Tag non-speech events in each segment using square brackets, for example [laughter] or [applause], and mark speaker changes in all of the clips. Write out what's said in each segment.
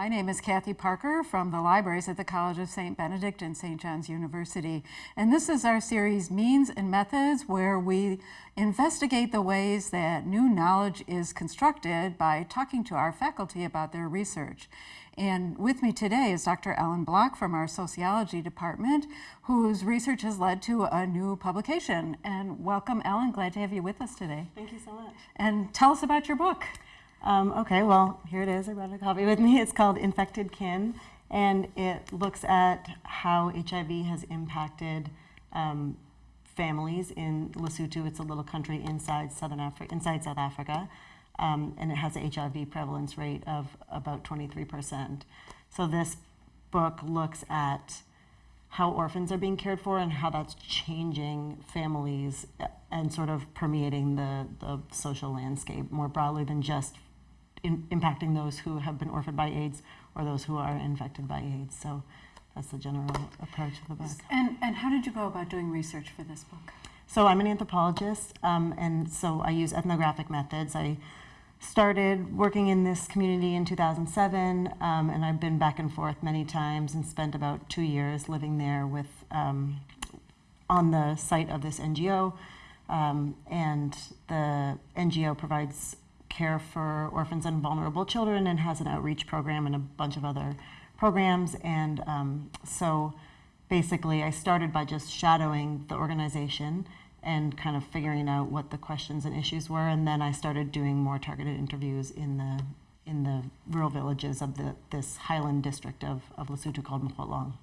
Speaker 1: My name is Kathy Parker from the libraries at the College of St. Benedict and St. John's University. And this is our series Means and Methods where we investigate the ways that new knowledge is constructed by talking to our faculty about their research. And with me today is Dr. Ellen Block from our sociology department, whose research has led to a new publication. And welcome, Ellen. Glad to have you with us today.
Speaker 2: Thank you so much.
Speaker 1: And tell us about your book.
Speaker 2: Um, okay, well, here it is. I brought a copy with me. [laughs] It's called Infected Kin, and it looks at how HIV has impacted um, families in Lesotho. It's a little country inside Southern Africa, inside South Africa, um, and it has an HIV prevalence rate of about 23%. So this book looks at how orphans are being cared for and how that's changing families and sort of permeating the, the social landscape more broadly than just in, impacting those who have been orphaned by AIDS or those who are infected by AIDS. So that's the general approach of the book.
Speaker 1: And, and how did you go about doing research for this book?
Speaker 2: So I'm an anthropologist, um, and so I use ethnographic methods. I started working in this community in 2007, um, and I've been back and forth many times and spent about two years living there with um, on the site of this NGO. Um, and the NGO provides care for orphans and vulnerable children and has an outreach program and a bunch of other programs. And um, so basically, I started by just shadowing the organization and kind of figuring out what the questions and issues were. And then I started doing more targeted interviews in the in the rural villages of the, this highland district of, of Lesotho called Mokhotlong.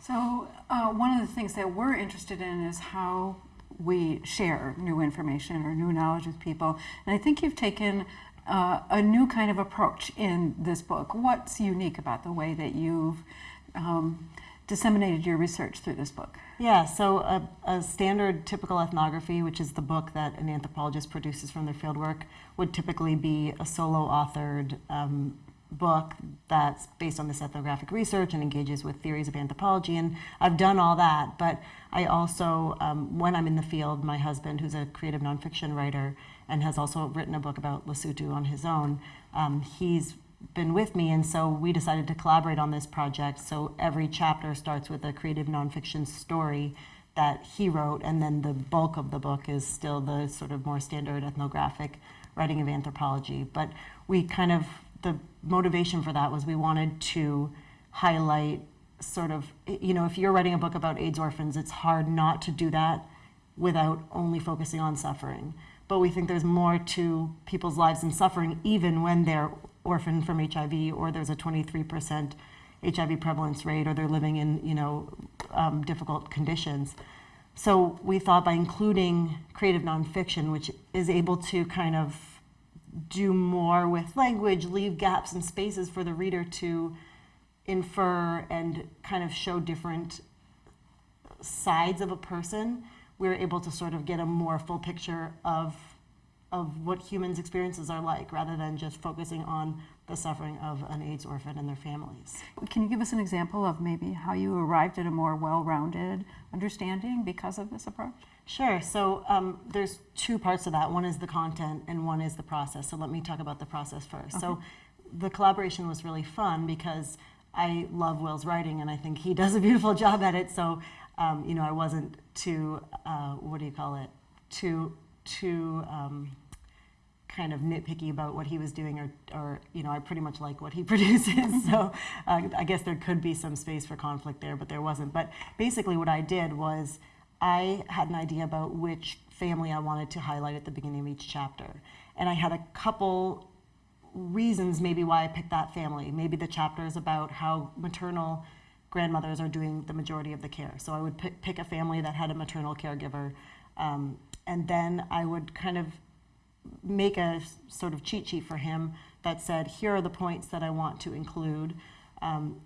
Speaker 1: So uh, one of the things that we're interested in is how we share new information or new knowledge with people. And I think you've taken uh, a new kind of approach in this book. What's unique about the way that you've um, disseminated your research through this book?
Speaker 2: Yeah, so a, a, standard typical ethnography, which is the book that an anthropologist produces from their fieldwork, would typically be a solo authored um, book that's based on this ethnographic research and engages with theories of anthropology. And I've done all that, but I also, um, when I'm in the field, my husband, who's a creative nonfiction writer and has also written a book about Lesotho on his own, um, he's been with me, and so we decided to collaborate on this project. So every chapter starts with a creative nonfiction story that he wrote, and then the bulk of the book is still the sort of more standard ethnographic writing of anthropology. But we kind of the motivation for that was we wanted to highlight sort of, you know, if you're writing a book about AIDS orphans, it's hard not to do that without only focusing on suffering. But we think there's more to people's lives and suffering even when they're orphaned from HIV or there's a 23% HIV prevalence rate or they're living in, you know, um, difficult conditions. So we thought by including creative nonfiction, which is able to kind of do more with language, leave gaps and spaces for the reader to infer and kind of show different sides of a person, we're able to sort of get a more full picture of of what humans' experiences are like rather than just focusing on the suffering of an AIDS orphan and their families.
Speaker 1: Can you give us an example of maybe how you arrived at a more well-rounded understanding because of this approach?
Speaker 2: Sure. So um, there's two parts of that. One is the content and one is the process. So let me talk about the process first. Okay. So the collaboration was really fun because I love Will's writing and I think he [laughs] does a beautiful job at it. So, um, you know, I wasn't too, uh, what do you call it, too, too um, kind of nitpicky about what he was doing or, or you know, I pretty much like what he [laughs] produces. so uh, I guess there could be some space for conflict there, but there wasn't. But basically what I did was I had an idea about which family I wanted to highlight at the beginning of each chapter. And I had a couple reasons maybe why I picked that family. Maybe the chapter is about how maternal grandmothers are doing the majority of the care. So I would pick, pick a family that had a maternal caregiver. Um, and then I would kind of make a sort of cheat sheet for him that said, here are the points that I want to include. Um,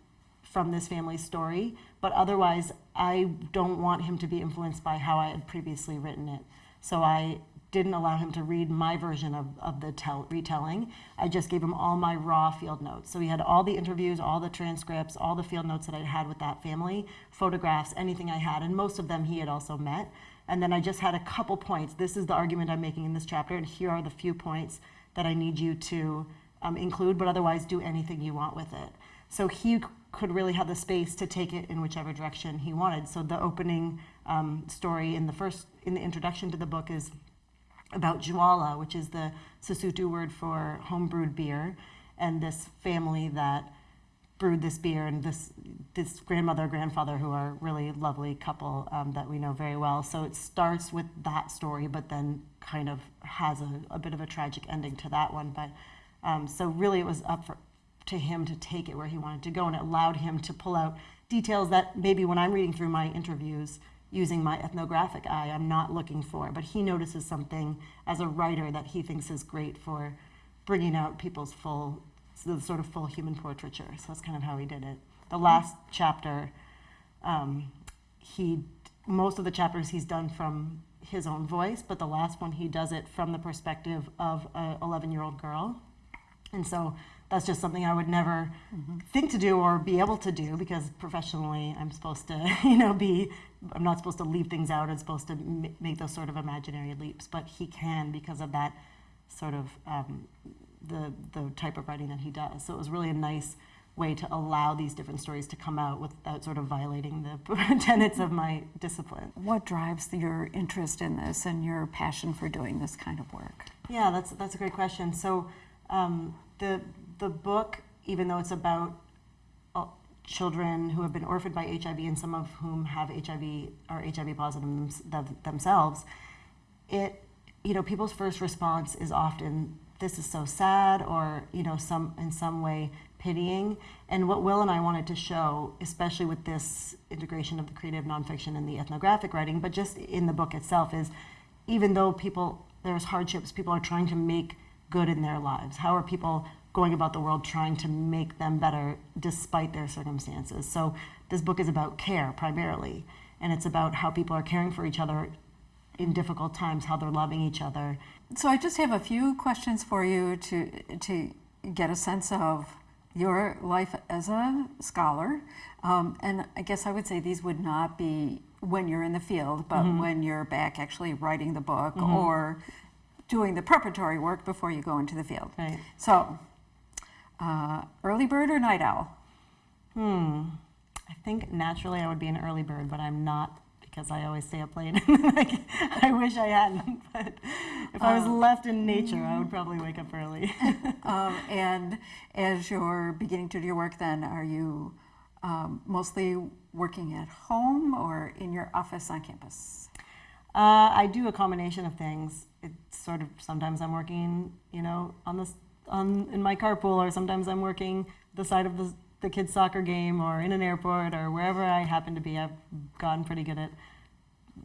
Speaker 2: from this family story, but otherwise I don't want him to be influenced by how I had previously written it. So I didn't allow him to read my version of, of the tell, retelling. I just gave him all my raw field notes. So he had all the interviews, all the transcripts, all the field notes that I'd had with that family, photographs, anything I had, and most of them he had also met. And then I just had a couple points. This is the argument I'm making in this chapter, and here are the few points that I need you to um, include, but otherwise do anything you want with it. So he could really have the space to take it in whichever direction he wanted. So the opening um, story in the first, in the introduction to the book is about joala, which is the Sesotho word for homebrewed beer, and this family that brewed this beer, and this this grandmother grandfather who are really lovely couple um, that we know very well. So it starts with that story, but then kind of has a, a bit of a tragic ending to that one. But um, so really, it was up for to him to take it where he wanted to go, and it allowed him to pull out details that maybe when I'm reading through my interviews using my ethnographic eye, I'm not looking for. But he notices something as a writer that he thinks is great for bringing out people's full, the sort of full human portraiture. So that's kind of how he did it. The last chapter, um, he most of the chapters he's done from his own voice, but the last one he does it from the perspective of a 11 year old girl. And so that's just something I would never think to do or be able to do because professionally I'm supposed to, [laughs] you know, be, I'm not supposed to leave things out. I'm supposed to m- make those sort of imaginary leaps. But he can because of that sort of um, the, the type of writing that he does. So it was really a nice way to allow these different stories to come out without sort of violating the [laughs] tenets of my discipline.
Speaker 1: What drives your interest in this and your passion for doing this kind of work?
Speaker 2: Yeah, that's that's a great question. So, um, the the book, even though it's about uh, children who have been orphaned by HIV and some of whom have HIV are HIV positive them- themselves, it you know people's first response is often this is so sad or you know some in some way pitying. And what will and i wanted to show especially with this integration of the creative nonfiction and the ethnographic writing but just in the book itself is even though people there's hardships people are trying to make good in their lives. How are people going about the world trying to make them better despite their circumstances? So this book is about care primarily and it's about how people are caring for each other in difficult times how they're loving each other.
Speaker 1: So I just have a few questions for you to to get a sense of your life as a scholar, um, and I guess I would say these would not be when you're in the field, but when you're back actually writing the book or doing the preparatory work before you go into the field.
Speaker 2: right.
Speaker 1: So, uh, early bird or night owl?
Speaker 2: hmm. I think naturally i would be an early bird but i'm not because i always stay up late [laughs] Like, i wish i hadn't [laughs] but if i was left in nature i would probably wake up early [laughs]
Speaker 1: Um, and as you're beginning to do your work, then are you um, mostly working at home or in your office on campus?
Speaker 2: Uh, I do a combination of things. It's sort of sometimes I'm working, you know, on this on in my carpool, or sometimes I'm working the side of the the kids' soccer game, or in an airport, or wherever I happen to be. I've gotten pretty good at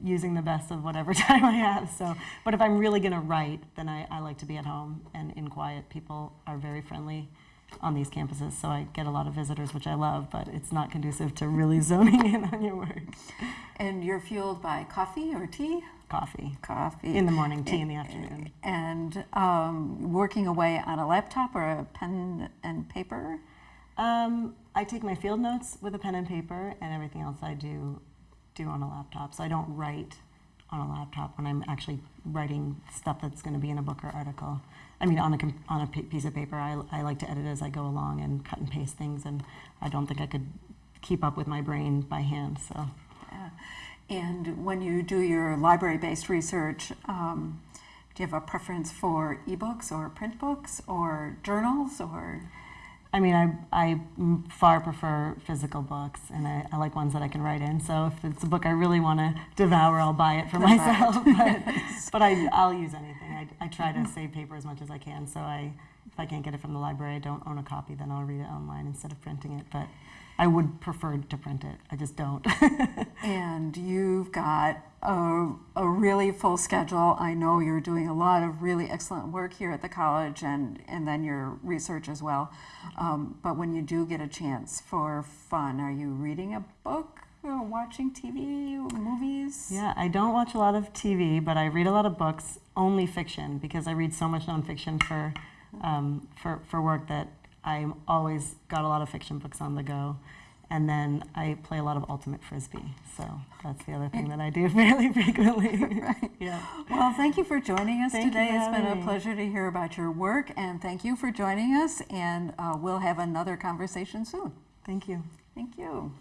Speaker 2: using the best of whatever [laughs] time I have. So, but if I'm really gonna write, then I, I like to be at home and in quiet. People are very friendly on these campuses, so I get a lot of visitors, which I love. But it's not conducive to really [laughs] zoning in on your work.
Speaker 1: And you're fueled by coffee or tea?
Speaker 2: Coffee
Speaker 1: Coffee.
Speaker 2: in the morning, tea in the afternoon.
Speaker 1: and um, working away on a laptop or a pen and paper?
Speaker 2: Um, I take my field notes with a pen and paper, and everything else I do do on a laptop. So I don't write on a laptop when I'm actually writing stuff that's going to be in a book or article. I mean, on a on a piece of paper, I, I like to edit as I go along and cut and paste things, and I don't think I could keep up with my brain by hand. So
Speaker 1: Yeah. And when you do your library-based research, um, do you have a preference for ebooks or print books or journals or?
Speaker 2: I mean, I, I m- far prefer physical books, and I, I like ones that I can write in. So if it's a book I really want to devour, I'll buy it for
Speaker 1: it.
Speaker 2: myself. [laughs] but but I, I'll use anything. I, I try to mm-hmm. save paper as much as I can. So I, if I can't get it from the library, I don't own a copy, then I'll read it online instead of printing it. But I would prefer to print it. I just don't. [laughs]
Speaker 1: And you've got a, a really full schedule. I know you're doing a lot of really excellent work here at the college and, and then your research as well. Um, but when you do get a chance for fun, are you reading a book or watching TV, movies?
Speaker 2: Yeah, I don't watch a lot of TV, but I read a lot of books, only fiction, because I read so much nonfiction for, um, for, for work that I'm always got a lot of fiction books on the go. And then I play a lot of ultimate frisbee. So that's the other thing that I do [laughs] fairly frequently. [laughs]
Speaker 1: Right.
Speaker 2: yeah.
Speaker 1: Well, thank you for joining us
Speaker 2: Thank
Speaker 1: today. It's been a pleasure to hear about your work, and thank you for joining us. And uh, we'll have another conversation soon.
Speaker 2: Thank you.
Speaker 1: Thank you.